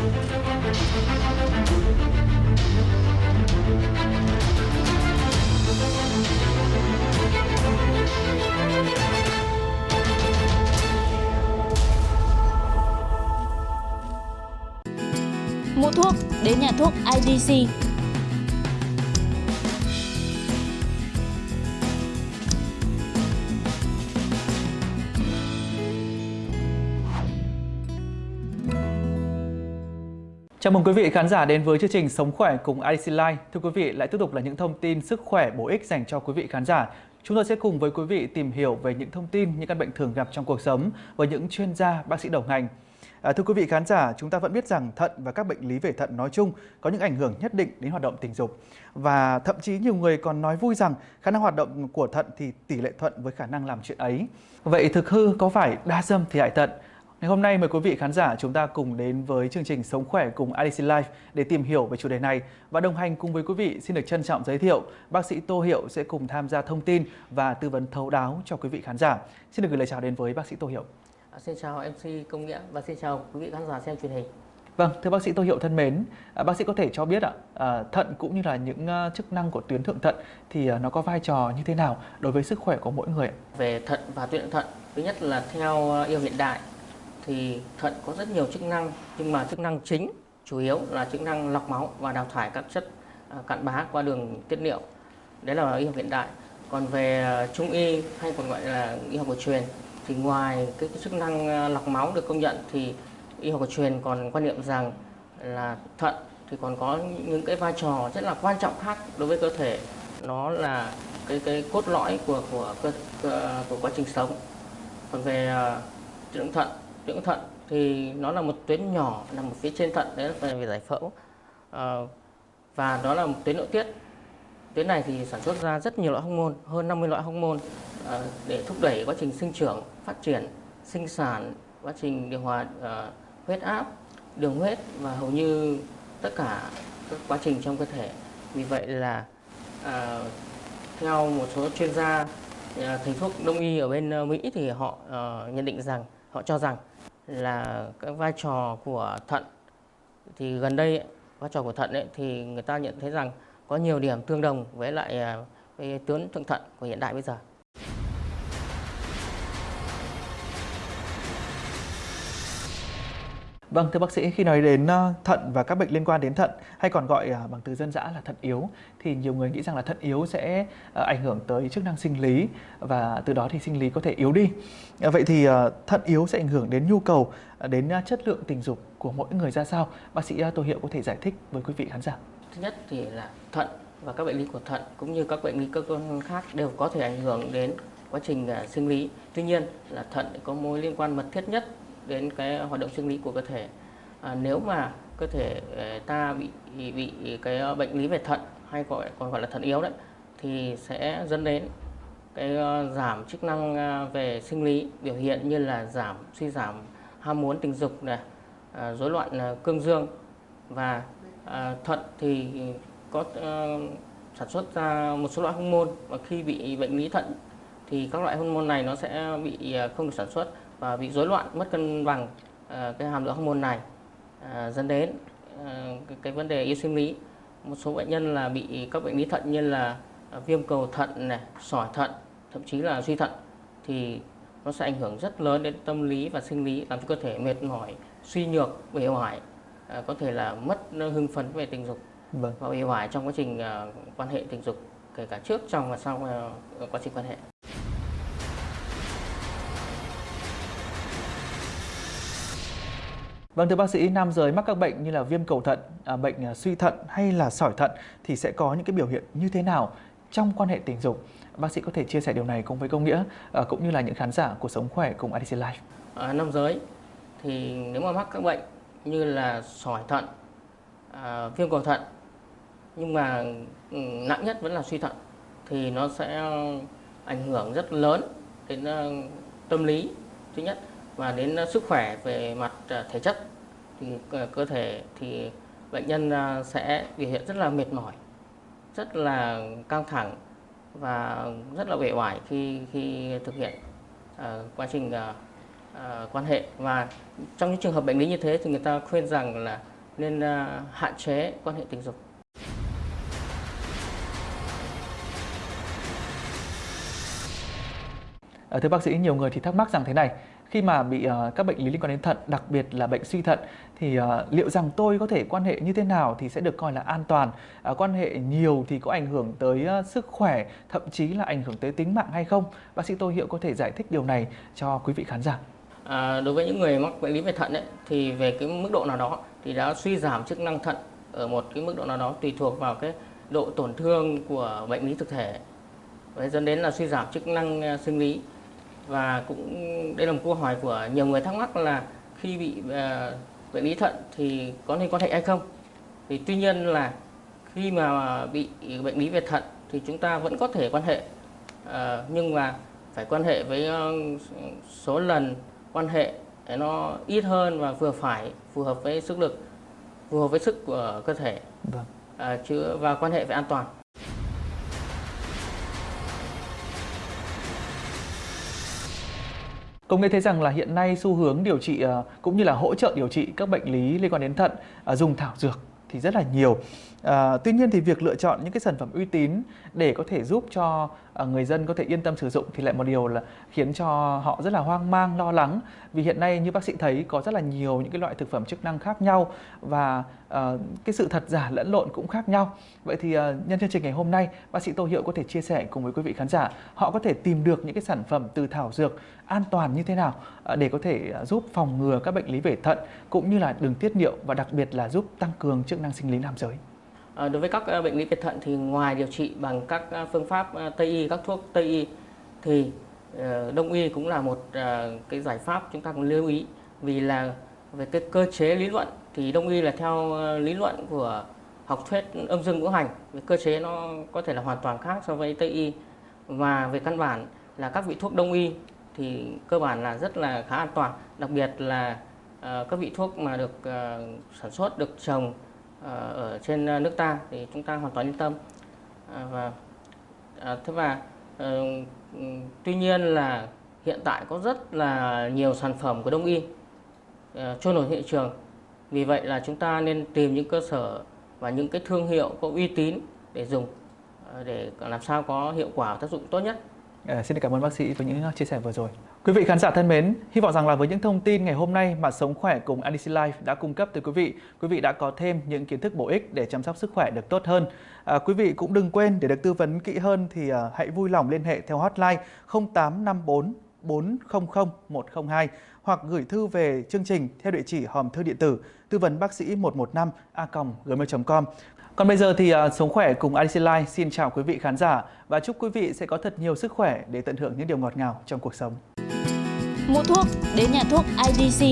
Mua thuốc đến nhà thuốc IDC. Chào mừng quý vị khán giả đến với chương trình Sống khỏe cùng IDC Life. Thưa quý vị, lại tiếp tục là những thông tin sức khỏe bổ ích dành cho quý vị khán giả. Chúng tôi sẽ cùng với quý vị tìm hiểu về những thông tin, những căn bệnh thường gặp trong cuộc sống với những chuyên gia, bác sĩ đầu ngành. À, thưa quý vị khán giả, chúng ta vẫn biết rằng thận và các bệnh lý về thận nói chung có những ảnh hưởng nhất định đến hoạt động tình dục. Và thậm chí nhiều người còn nói vui rằng khả năng hoạt động của thận thì tỷ lệ thuận với khả năng làm chuyện ấy. Vậy thực hư có phải đa dâm thì hại thận? Ngày hôm nay mời quý vị khán giả chúng ta cùng đến với chương trình Sống khỏe cùng IDC Life để tìm hiểu về chủ đề này và đồng hành cùng với quý vị xin được trân trọng giới thiệu bác sĩ Tô Hiệu sẽ cùng tham gia thông tin và tư vấn thấu đáo cho quý vị khán giả. Xin được gửi lời chào đến với bác sĩ Tô Hiệu. À, xin chào MC Công Nghĩa và xin chào quý vị khán giả xem truyền hình. Vâng, thưa bác sĩ Tô Hiệu thân mến, à, bác sĩ có thể cho biết ạ, à, thận cũng như là những uh, chức năng của tuyến thượng thận thì uh, nó có vai trò như thế nào đối với sức khỏe của mỗi người? Về thận và tuyến thượng thận, thứ nhất là theo yêu hiện đại thì thận có rất nhiều chức năng nhưng mà chức năng chính chủ yếu là chức năng lọc máu và đào thải các chất à, cặn bã qua đường tiết niệu. Đấy là y học hiện đại. Còn về à, trung y hay còn gọi là y học cổ truyền thì ngoài cái, cái chức năng à, lọc máu được công nhận thì y học cổ truyền còn quan niệm rằng là thận thì còn có những cái vai trò rất là quan trọng khác đối với cơ thể nó là cái cái cốt lõi của của của, của quá trình sống còn về uh, dưỡng thận dưỡng thận thì nó là một tuyến nhỏ nằm ở phía trên thận đấy là về giải phẫu. À, và đó là một tuyến nội tiết. Tuyến này thì sản xuất ra rất nhiều loại hormone hơn 50 loại hormone à, để thúc đẩy quá trình sinh trưởng phát triển sinh sản quá trình điều hòa à, huyết áp đường huyết và hầu như tất cả các quá trình trong cơ thể. Vì vậy là à, theo một số chuyên gia thầy thuốc đông y ở bên Mỹ thì họ uh, nhận định rằng họ cho rằng là cái vai trò của thận thì gần đây vai trò của thận ấy, thì người ta nhận thấy rằng có nhiều điểm tương đồng với lại à, cái tuyến thượng thận của hiện đại bây giờ. Vâng, thưa bác sĩ, khi nói đến ờ, thận và các bệnh liên quan đến thận hay còn gọi ờ, bằng từ dân dã là thận yếu thì nhiều người nghĩ rằng là thận yếu sẽ ờ, ảnh hưởng tới chức năng sinh lý và từ đó thì sinh lý có thể yếu đi. Vậy thì thận yếu sẽ ảnh hưởng đến nhu cầu, đến chất lượng tình dục của mỗi người ra sao? Bác sĩ Tô Hiệu có thể giải thích với quý vị khán giả. Thứ nhất thì là thận và các bệnh lý của thận cũng như các bệnh lý cơ quan khác đều có thể ảnh hưởng đến quá trình sinh lý. Tuy nhiên là thận có mối liên quan mật thiết nhất đến cái hoạt động sinh lý của cơ thể. À, nếu mà cơ thể ờ, ta bị bị cái bệnh lý về thận hay gọi còn gọi là thận yếu đấy thì sẽ dẫn đến cái ờ, giảm chức năng ờ, về sinh lý biểu hiện như là giảm suy giảm ham muốn tình dục này à, rối loạn cương dương. Và à, thận thì có sản xuất ra một số loại hormone và khi bị bệnh lý thận thì các loại hormone này nó sẽ bị không được sản xuất và bị rối loạn mất cân bằng uh, cái hàm lượng hormone này uh, dẫn đến uh, cái, vấn đề yếu sinh lý một số bệnh nhân là bị các bệnh lý thận như là viêm cầu thận này sỏi thận thậm chí là suy thận thì nó sẽ ảnh hưởng rất lớn đến tâm lý và sinh lý làm cho cơ thể mệt mỏi suy nhược uể oải có thể là mất hưng phấn về tình dục vâng. và uể oải trong quá trình quan hệ tình dục kể cả trước trong và sau quá trình quan hệ Vâng thưa bác sĩ, nam giới mắc các bệnh như là viêm cầu thận, à, bệnh à, suy thận hay là sỏi thận thì sẽ có những cái biểu hiện như thế nào trong quan hệ tình dục? Bác sĩ có thể chia sẻ điều này cùng với công nghĩa à, cũng như là những khán giả của Sống Khỏe cùng IDC Life. À, nam giới thì nếu mà mắc các bệnh như là sỏi thận, à, viêm cầu thận nhưng mà ừ, nặng nhất vẫn là suy thận thì nó sẽ ảnh hưởng rất lớn đến ờ, tâm lý thứ nhất và đến ờ, sức khỏe về mặt ờ, thể chất thì ờ, cơ thể thì bệnh nhân sẽ biểu hiện rất là mệt mỏi rất là căng thẳng và rất là uể oải khi khi thực hiện uh, quá trình uh, uh, quan hệ và trong những trường hợp bệnh lý như thế thì người ta khuyên rằng là nên uh, hạn chế quan hệ tình dục. Thưa bác sĩ, nhiều người thì thắc mắc rằng thế này, khi mà bị uh, các bệnh lý liên quan đến thận, đặc biệt là bệnh suy thận thì uh, liệu rằng tôi có thể quan hệ như thế nào thì sẽ được coi là an toàn? Uh, quan hệ nhiều thì có ảnh hưởng tới uh, sức khỏe, thậm chí là ảnh hưởng tới tính mạng hay không? Bác sĩ Tô Hiệu có thể giải thích điều này cho quý vị khán giả. À, đối với những người mắc bệnh lý về thận ấy, thì về cái mức độ nào đó thì đã suy giảm chức năng thận ở một cái mức độ nào đó tùy thuộc vào cái độ tổn thương của bệnh lý thực thể. và dẫn đến là suy giảm chức năng sinh lý và cũng đây là một câu hỏi của nhiều người thắc mắc là khi bị uh, bệnh lý thận thì có nên quan hệ hay không? Thì tuy nhiên là khi mà bị bệnh lý về thận thì chúng ta vẫn có thể quan hệ uh, nhưng mà phải quan hệ với uh, số lần quan hệ để nó ít hơn và vừa phải phù hợp với sức lực phù hợp với sức của cơ thể. Vâng. uh, chứ và quan hệ phải an toàn Công nghệ thấy rằng là hiện nay xu hướng điều trị ờ, cũng như là hỗ trợ điều trị các bệnh lý liên quan đến thận ờ, dùng thảo dược thì rất là nhiều. À, tuy nhiên thì việc lựa chọn những cái sản phẩm uy tín để có thể giúp cho à, người dân có thể yên tâm sử dụng thì lại một điều là khiến cho họ rất là hoang mang lo lắng vì hiện nay như bác sĩ thấy có rất là nhiều những cái loại thực phẩm chức năng khác nhau và à, cái sự thật giả lẫn lộn cũng khác nhau vậy thì à, nhân chương trình ngày hôm nay bác sĩ tô hiệu có thể chia sẻ cùng với quý vị khán giả họ có thể tìm được những cái sản phẩm từ thảo dược an toàn như thế nào à, để có thể à, giúp phòng ngừa các bệnh lý về thận cũng như là đường tiết niệu và đặc biệt là giúp tăng cường chức năng sinh lý nam giới? À, đối với các ờ, bệnh lý về thận thì ngoài điều trị bằng các ờ, phương pháp Tây y, các thuốc Tây y thì Đông y cũng là một cái giải pháp chúng ta cũng lưu ý. Vì là về cái cơ chế lý luận thì Đông y là theo lý luận của học thuyết âm dương ngũ hành. Về cơ chế nó có thể là hoàn toàn khác so với Tây y. Và về căn bản là các vị thuốc Đông y thì cơ bản là rất là khá an toàn. Đặc biệt là các vị thuốc mà được sản xuất được trồng Ờ, ở trên ờ, nước ta thì chúng ta hoàn toàn yên tâm. Ờ, và thế và tuy nhiên là hiện tại có rất là nhiều sản phẩm của đông y trôi nổi thị trường. Vì vậy là chúng ta nên tìm những cơ sở và những cái thương hiệu có uy tín để dùng để làm sao có hiệu quả tác dụng tốt nhất. À, xin cảm ơn bác sĩ với những chia sẻ vừa rồi. Quý vị khán giả thân mến, hy vọng rằng là với những thông tin ngày hôm nay mà Sống Khỏe cùng ADC Life đã cung cấp tới quý vị, quý vị đã có thêm những kiến thức bổ ích để chăm sóc sức khỏe được tốt hơn. À, quý vị cũng đừng quên để được tư vấn kỹ hơn thì à, hãy vui lòng liên hệ theo hotline 0854 400 102 hoặc gửi thư về chương trình theo địa chỉ hòm thư điện tử tư vấn bác sĩ 115 a gmail.com. Còn bây giờ thì uh, Sống Khỏe cùng IDC Life xin chào quý vị khán giả và chúc quý vị sẽ có thật nhiều sức khỏe để tận hưởng những điều ngọt ngào trong cuộc sống. Mua thuốc đến nhà thuốc IDC